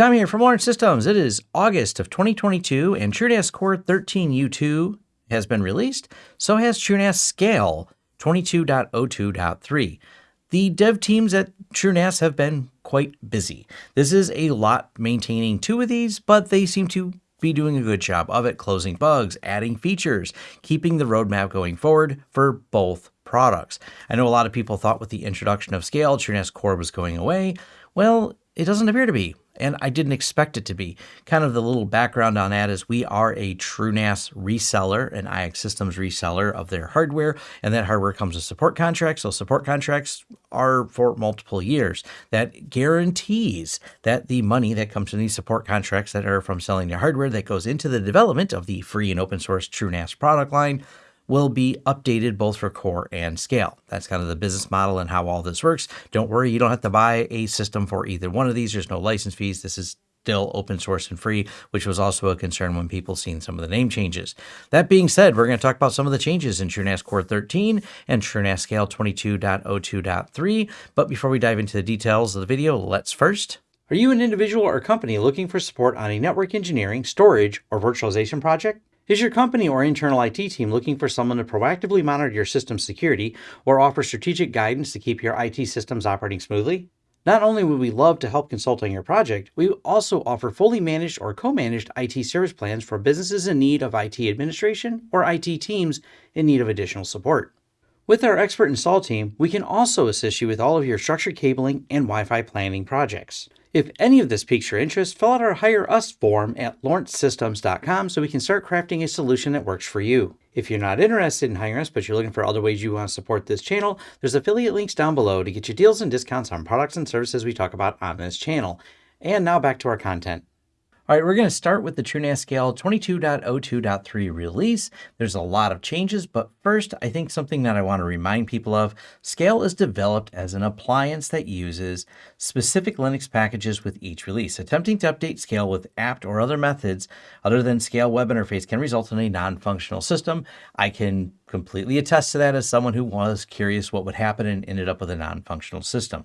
Tom here from Lawrence Systems. It is August of 2022 and TrueNAS Core 13U2 has been released. So has TrueNAS Scale 22.02.3. The dev teams at TrueNAS have been quite busy. This is a lot maintaining two of these, but they seem to be doing a good job of it, closing bugs, adding features, keeping the roadmap going forward for both products. I know a lot of people thought with the introduction of Scale, TrueNAS Core was going away. Well, it doesn't appear to be and I didn't expect it to be. Kind of the little background on that is we are a TrueNAS reseller, an IX Systems reseller of their hardware, and that hardware comes with support contracts. So support contracts are for multiple years. That guarantees that the money that comes from these support contracts that are from selling their hardware that goes into the development of the free and open source TrueNAS product line will be updated both for core and scale. That's kind of the business model and how all this works. Don't worry, you don't have to buy a system for either one of these. There's no license fees. This is still open source and free, which was also a concern when people seen some of the name changes. That being said, we're going to talk about some of the changes in TrueNAS Core 13 and TrueNAS Scale 22.02.3. But before we dive into the details of the video, let's first are you an individual or company looking for support on a network engineering, storage, or virtualization project? Is your company or internal IT team looking for someone to proactively monitor your system's security or offer strategic guidance to keep your IT systems operating smoothly? Not only would we love to help consult on your project, we also offer fully managed or co-managed IT service plans for businesses in need of IT administration or IT teams in need of additional support. With our expert install team, we can also assist you with all of your structured cabling and Wi-Fi planning projects. If any of this piques your interest, fill out our Hire Us form at lawrencesystems.com so we can start crafting a solution that works for you. If you're not interested in hiring us, but you're looking for other ways you want to support this channel, there's affiliate links down below to get you deals and discounts on products and services we talk about on this channel. And now back to our content. All right, we're going to start with the TrueNAS Scale 22.02.3 release. There's a lot of changes, but first, I think something that I want to remind people of, Scale is developed as an appliance that uses specific Linux packages with each release. Attempting to update Scale with apt or other methods other than Scale web interface can result in a non-functional system. I can completely attest to that as someone who was curious what would happen and ended up with a non-functional system.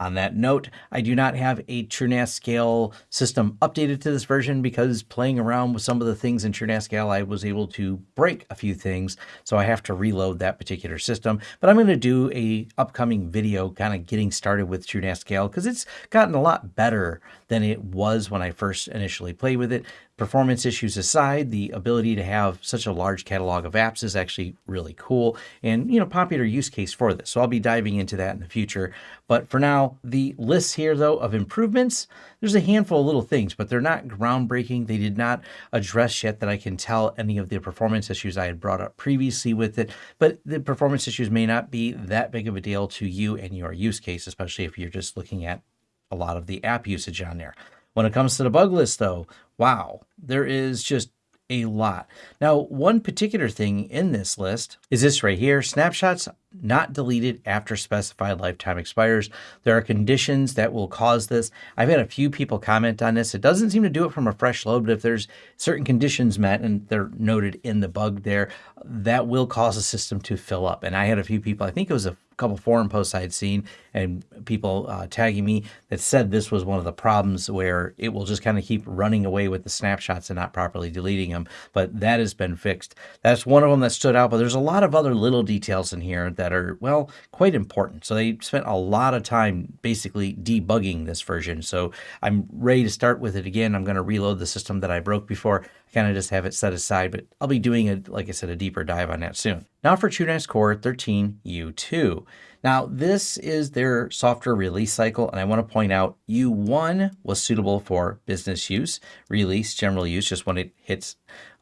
On that note, I do not have a TrueNAS Scale system updated to this version because playing around with some of the things in TrueNAS Scale, I was able to break a few things. So I have to reload that particular system. But I'm going to do a upcoming video kind of getting started with TrueNAS Scale because it's gotten a lot better than it was when I first initially played with it. Performance issues aside, the ability to have such a large catalog of apps is actually really cool and, you know, popular use case for this. So I'll be diving into that in the future. But for now, the list here, though, of improvements, there's a handful of little things, but they're not groundbreaking. They did not address yet that I can tell any of the performance issues I had brought up previously with it. But the performance issues may not be that big of a deal to you and your use case, especially if you're just looking at a lot of the app usage on there. When it comes to the bug list, though, wow, there is just a lot. Now, one particular thing in this list is this right here, snapshots not deleted after specified lifetime expires. There are conditions that will cause this. I've had a few people comment on this. It doesn't seem to do it from a fresh load, but if there's certain conditions met and they're noted in the bug there, that will cause the system to fill up. And I had a few people, I think it was a couple forum posts I had seen and people uh, tagging me that said this was one of the problems where it will just kind of keep running away with the snapshots and not properly deleting them. But that has been fixed. That's one of them that stood out. But there's a lot of other little details in here that are, well, quite important. So they spent a lot of time basically debugging this version. So I'm ready to start with it again. I'm going to reload the system that I broke before. Kind of just have it set aside, but I'll be doing, a, like I said, a deeper dive on that soon. Now for TrueNAS Core 13U2. Now, this is their software release cycle, and I want to point out U1 was suitable for business use, release, general use, just when it hits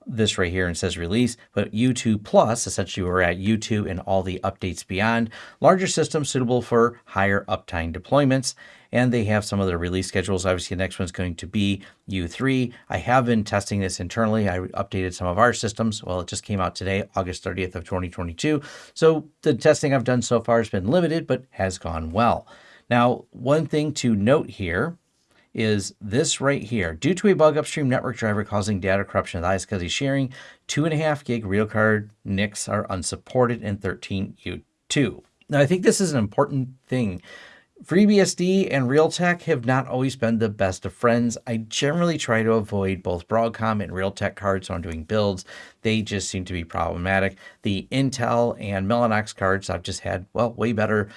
this right here and says release, but U2 Plus, essentially we're at U2 and all the updates beyond. Larger systems suitable for higher uptime deployments, and they have some of their release schedules. Obviously, the next one's going to be U3. I have been testing this internally. I updated some of our systems. Well, it just came out today, August 30th of 2022. So the testing I've done so far has been limited, but has gone well. Now, one thing to note here is this right here. Due to a bug upstream network driver causing data corruption with iSCSI sharing, 2.5 gig Realtek NICs are unsupported in 13U2. Now, I think this is an important thing. FreeBSD and Realtek have not always been the best of friends. I generally try to avoid both Broadcom and Realtek cards when I'm doing builds. They just seem to be problematic. The Intel and Mellanox cards I've just had, well, way better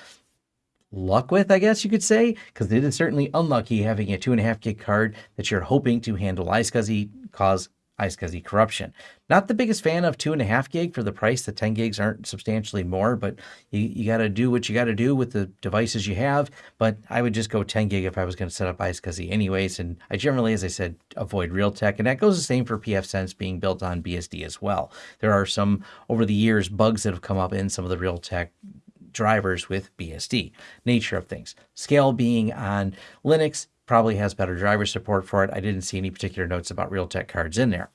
luck with, I guess you could say, because it is certainly unlucky having a two and a half gig card that you're hoping to handle iSCSI, cause iSCSI corruption. Not the biggest fan of two and a half gig for the price. The 10 gigs aren't substantially more, but you, you got to do what you got to do with the devices you have. But I would just go 10 gig if I was going to set up iSCSI anyways. And I generally, as I said, avoid Realtek. And that goes the same for pfSense being built on BSD as well. There are some, over the years, bugs that have come up in some of the Realtek drivers with BSD. Nature of things. Scale being on Linux probably has better driver support for it. I didn't see any particular notes about Realtek cards in there.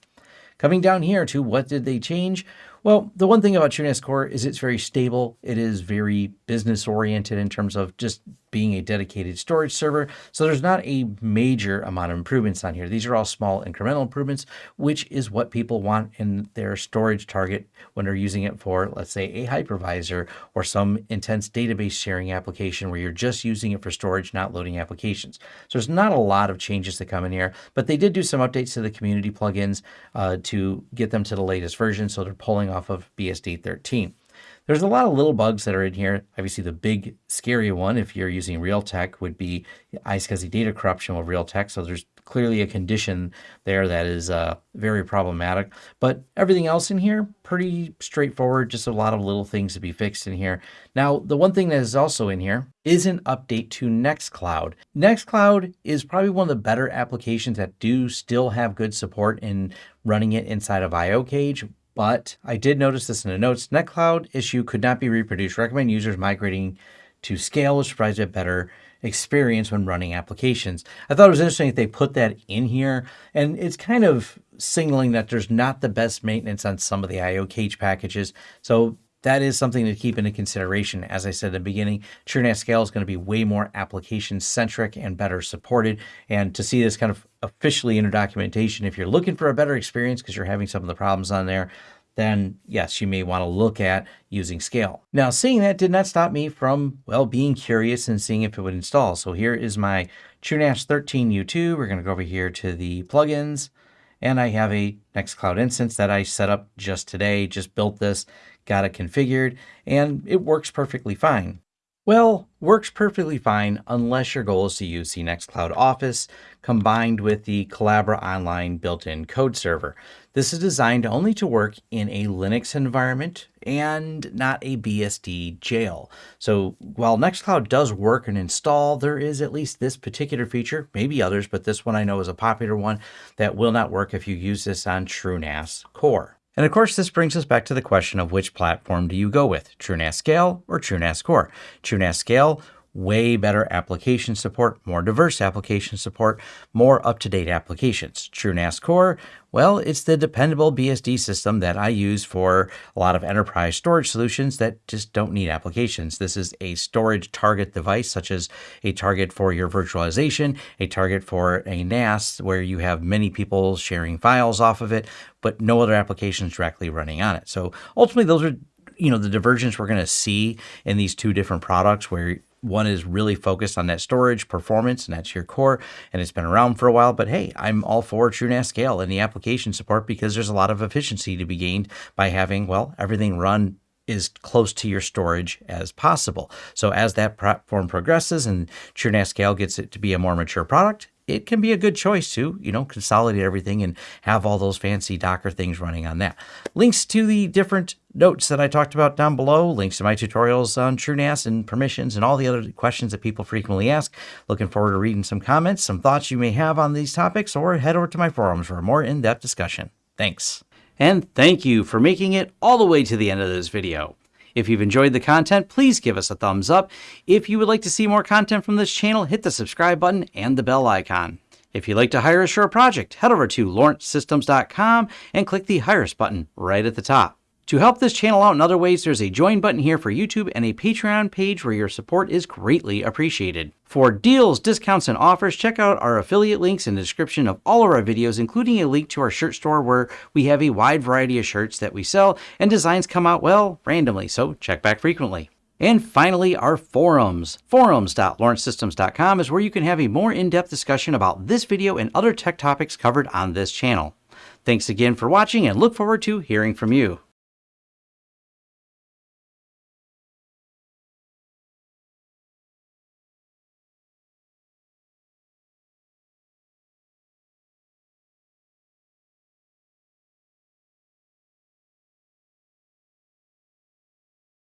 Coming down here to what did they change? Well, the one thing about TrueNAS Core is it's very stable. It is very business oriented in terms of just being a dedicated storage server. So there's not a major amount of improvements on here. These are all small incremental improvements, which is what people want in their storage target when they're using it for, let's say, a hypervisor or some intense database sharing application where you're just using it for storage, not loading applications. So there's not a lot of changes that come in here, but they did do some updates to the community plugins uh, to get them to the latest version. So they're pulling off of BSD 13. There's a lot of little bugs that are in here. Obviously, the big scary one, if you're using Realtek, would be iSCSI data corruption with Realtek. So there's clearly a condition there that is uh, very problematic. But everything else in here, pretty straightforward. Just a lot of little things to be fixed in here. Now, the one thing that is also in here is an update to Nextcloud. Nextcloud is probably one of the better applications that do still have good support in running it inside of IOCage but I did notice this in the notes. Nextcloud issue could not be reproduced. Recommend users migrating to scale, which provides a better experience when running applications. I thought it was interesting that they put that in here, and it's kind of signaling that there's not the best maintenance on some of the IO cage packages. So that is something to keep into consideration. As I said at the beginning, TrueNAS Scale is going to be way more application centric and better supported. And to see this kind of officially in your documentation, if you're looking for a better experience because you're having some of the problems on there, then yes, you may want to look at using Scale. Now, seeing that did not stop me from, well, being curious and seeing if it would install. So here is my TrueNAS 13U2. We're going to go over here to the plugins, and I have a Nextcloud instance that I set up just today, just built this got it configured, and it works perfectly fine. Well, works perfectly fine unless your goal is to use the Nextcloud Office combined with the Collabora Online built-in code server. This is designed only to work in a Linux environment and not a BSD jail. So while Nextcloud does work and install, there is at least this particular feature, maybe others, but this one I know is a popular one that will not work if you use this on TrueNAS Core. And of course, this brings us back to the question of which platform do you go with, TrueNAS Scale or TrueNAS Core? TrueNAS Scale way better application support, more diverse application support, more up-to-date applications. TrueNAS Core, well, it's the dependable BSD system that I use for a lot of enterprise storage solutions that just don't need applications. This is a storage target device, such as a target for your virtualization, a target for a NAS where you have many people sharing files off of it, but no other applications directly running on it. So ultimately, those are you know the divergence we're going to see in these two different products where one is really focused on that storage performance, and that's your core, and it's been around for a while. But hey, I'm all for TrueNAS Scale and the application support because there's a lot of efficiency to be gained by having, well, everything run is close to your storage as possible. So as that platform progresses and TrueNAS Scale gets it to be a more mature product, it can be a good choice to, you know, consolidate everything and have all those fancy Docker things running on that. Links to the different notes that I talked about down below, links to my tutorials on TrueNAS and permissions and all the other questions that people frequently ask. Looking forward to reading some comments, some thoughts you may have on these topics, or head over to my forums for a more in-depth discussion. Thanks. And thank you for making it all the way to the end of this video. If you've enjoyed the content, please give us a thumbs up. If you would like to see more content from this channel, hit the subscribe button and the bell icon. If you'd like to hire a project, head over to lawrencesystems.com and click the Hire Us button right at the top. To help this channel out in other ways, there's a join button here for YouTube and a Patreon page where your support is greatly appreciated. For deals, discounts, and offers, check out our affiliate links in the description of all of our videos, including a link to our shirt store where we have a wide variety of shirts that we sell and designs come out, well, randomly, so check back frequently. And finally, our forums. Forums.lawrencesystems.com is where you can have a more in depth discussion about this video and other tech topics covered on this channel. Thanks again for watching and look forward to hearing from you.